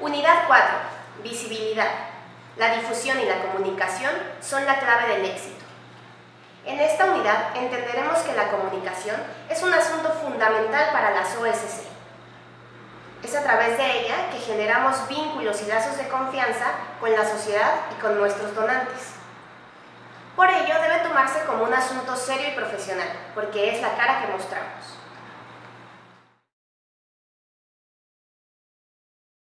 Unidad 4. Visibilidad. La difusión y la comunicación son la clave del éxito. En esta unidad entenderemos que la comunicación es un asunto fundamental para las OSC. Es a través de ella que generamos vínculos y lazos de confianza con la sociedad y con nuestros donantes. Por ello debe tomarse como un asunto serio y profesional, porque es la cara que mostramos.